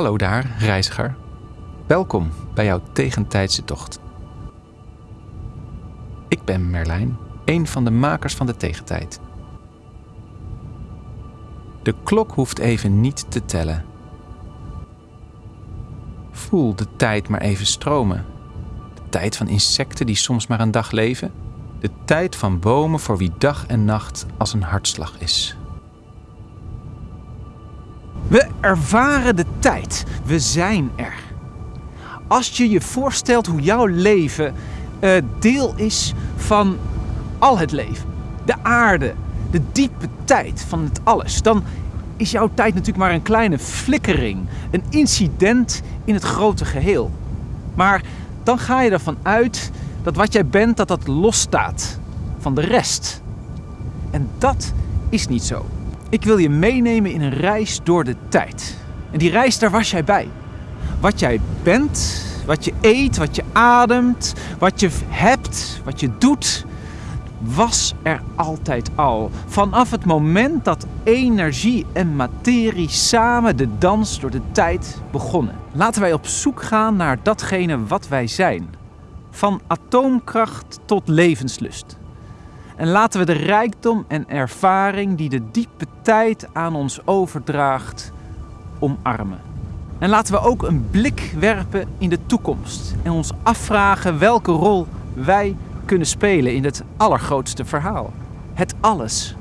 Hallo daar, reiziger. Welkom bij jouw tegentijdse tocht. Ik ben Merlijn, een van de makers van de tegentijd. De klok hoeft even niet te tellen. Voel de tijd maar even stromen. De tijd van insecten die soms maar een dag leven. De tijd van bomen voor wie dag en nacht als een hartslag is. We ervaren de tijd. We zijn er. Als je je voorstelt hoe jouw leven eh, deel is van al het leven, de aarde, de diepe tijd van het alles, dan is jouw tijd natuurlijk maar een kleine flikkering, een incident in het grote geheel. Maar dan ga je ervan uit dat wat jij bent, dat dat losstaat van de rest. En dat is niet zo. Ik wil je meenemen in een reis door de tijd. En die reis, daar was jij bij. Wat jij bent, wat je eet, wat je ademt, wat je hebt, wat je doet, was er altijd al. Vanaf het moment dat energie en materie samen de dans door de tijd begonnen. Laten wij op zoek gaan naar datgene wat wij zijn. Van atoomkracht tot levenslust. En laten we de rijkdom en ervaring die de diepe tijd aan ons overdraagt, omarmen. En laten we ook een blik werpen in de toekomst en ons afvragen welke rol wij kunnen spelen in het allergrootste verhaal. Het alles